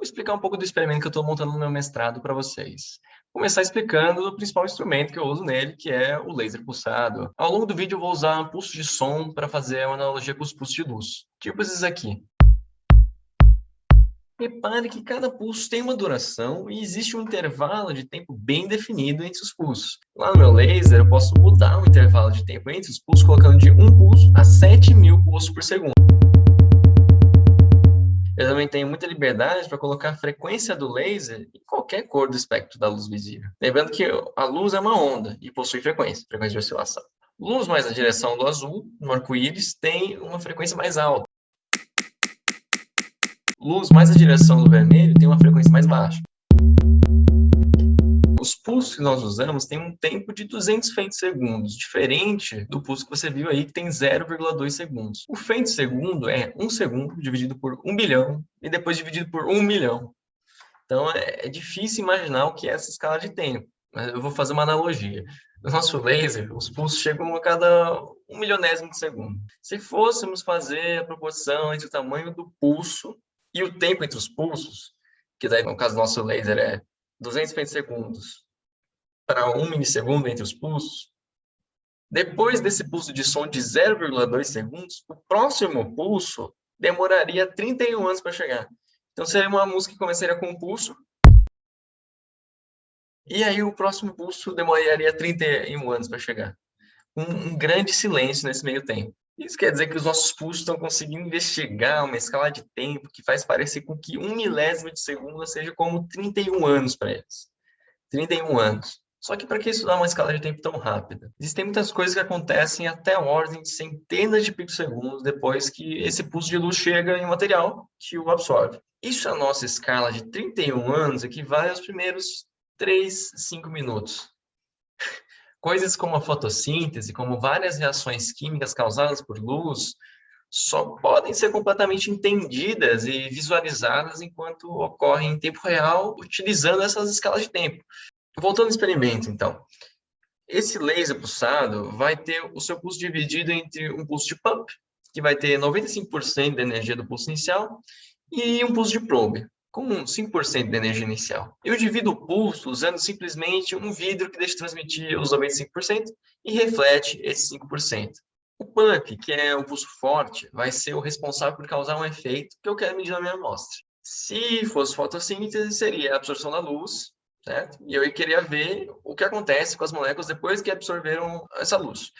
Vou explicar um pouco do experimento que eu estou montando no meu mestrado para vocês. Começar explicando o principal instrumento que eu uso nele, que é o laser pulsado. Ao longo do vídeo eu vou usar pulso de som para fazer uma analogia com os pulsos de luz, tipo esses aqui. Repare que cada pulso tem uma duração e existe um intervalo de tempo bem definido entre os pulsos. Lá no meu laser, eu posso mudar o intervalo de tempo entre os pulsos, colocando de um pulso a 7.000 pulsos por segundo. Também tenho muita liberdade para colocar a frequência do laser em qualquer cor do espectro da luz visível. Lembrando que a luz é uma onda e possui frequência, frequência de oscilação. Luz mais na direção do azul, no arco-íris, tem uma frequência mais alta. Luz mais na direção do vermelho tem uma frequência mais baixa. Os pulsos que nós usamos têm um tempo de 200 femtosegundos, diferente do pulso que você viu aí, que tem 0,2 segundos. O femtosegundo é 1 segundo dividido por 1 bilhão e depois dividido por 1 milhão. Então, é, é difícil imaginar o que é essa escala de tempo. Mas eu vou fazer uma analogia. No nosso laser, os pulsos chegam a cada um milionésimo de segundo. Se fôssemos fazer a proporção entre o tamanho do pulso e o tempo entre os pulsos, que daí no caso do nosso laser é 250 segundos para 1 milissegundo entre os pulsos, depois desse pulso de som de 0,2 segundos, o próximo pulso demoraria 31 anos para chegar. Então seria uma música que começaria com um pulso, e aí o próximo pulso demoraria 31 anos para chegar. Um, um grande silêncio nesse meio tempo. Isso quer dizer que os nossos pulsos estão conseguindo investigar uma escala de tempo que faz parecer com que um milésimo de segundo seja como 31 anos para eles. 31 anos. Só que para que estudar uma escala de tempo tão rápida? Existem muitas coisas que acontecem até a ordem de centenas de picosegundos depois que esse pulso de luz chega em um material que o absorve. Isso a nossa escala de 31 anos equivale aos primeiros 3, 5 minutos. Coisas como a fotossíntese, como várias reações químicas causadas por luz, só podem ser completamente entendidas e visualizadas enquanto ocorrem em tempo real, utilizando essas escalas de tempo. Voltando ao experimento, então. Esse laser pulsado vai ter o seu pulso dividido entre um pulso de pump, que vai ter 95% da energia do pulso inicial, e um pulso de probe, com 5% de energia inicial. Eu divido o pulso usando simplesmente um vidro que deixa transmitir os 95% e reflete esses 5%. O pump, que é o pulso forte, vai ser o responsável por causar um efeito que eu quero medir na minha amostra. Se fosse fotossíntese, seria a absorção da luz, certo? E eu queria ver o que acontece com as moléculas depois que absorveram essa luz.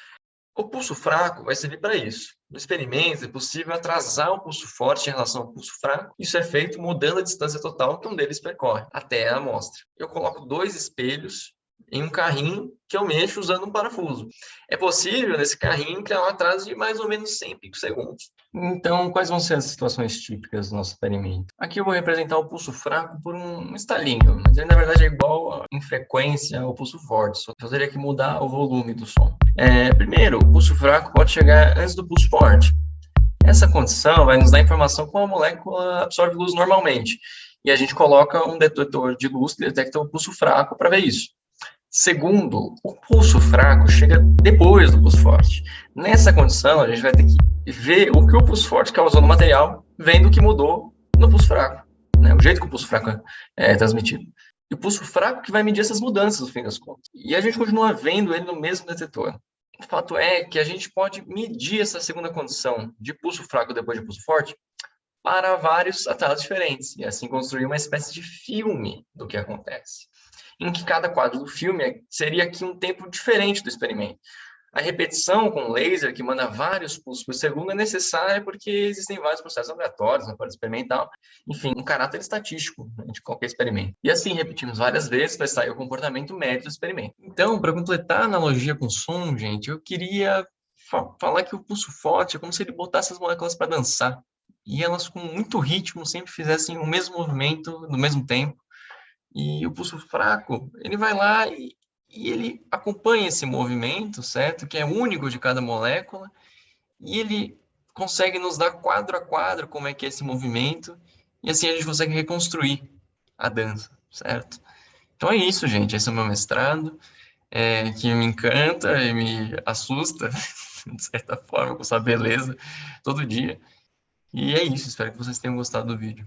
O pulso fraco vai servir para isso. No experimento, é possível atrasar o pulso forte em relação ao pulso fraco. Isso é feito mudando a distância total que um deles percorre até a amostra. Eu coloco dois espelhos em um carrinho que eu mexo usando um parafuso. É possível, nesse carrinho, criar um atraso de mais ou menos 100 picosegundos. Então, quais vão ser as situações típicas do nosso experimento? Aqui eu vou representar o pulso fraco por um estalinho, mas ele, na verdade, é igual em frequência ao pulso forte, só que eu teria que mudar o volume do som. É, primeiro, o pulso fraco pode chegar antes do pulso forte. Essa condição vai nos dar informação como a molécula absorve luz normalmente. E a gente coloca um detetor de luz que detecta o pulso fraco para ver isso. Segundo, o pulso fraco chega depois do pulso forte. Nessa condição, a gente vai ter que ver o que o pulso forte causou no material, vendo o que mudou no pulso fraco, né? o jeito que o pulso fraco é, é transmitido. E o pulso fraco que vai medir essas mudanças, no fim das contas. E a gente continua vendo ele no mesmo detetor. O fato é que a gente pode medir essa segunda condição de pulso fraco depois de pulso forte para vários atalhos diferentes, e assim construir uma espécie de filme do que acontece em que cada quadro do filme seria aqui um tempo diferente do experimento. A repetição com laser, que manda vários pulsos por segundo, é necessária porque existem vários processos aleatórios na parte experimental. Enfim, um caráter estatístico né, de qualquer experimento. E assim, repetimos várias vezes para sair o comportamento médio do experimento. Então, para completar a analogia com som, gente, eu queria fa falar que o pulso forte é como se ele botasse as moléculas para dançar. E elas, com muito ritmo, sempre fizessem o mesmo movimento no mesmo tempo e o pulso fraco, ele vai lá e, e ele acompanha esse movimento, certo? Que é único de cada molécula, e ele consegue nos dar quadro a quadro como é que é esse movimento, e assim a gente consegue reconstruir a dança, certo? Então é isso, gente. Esse é o meu mestrado, é, que me encanta e me assusta, de certa forma, com essa beleza, todo dia. E é isso. Espero que vocês tenham gostado do vídeo.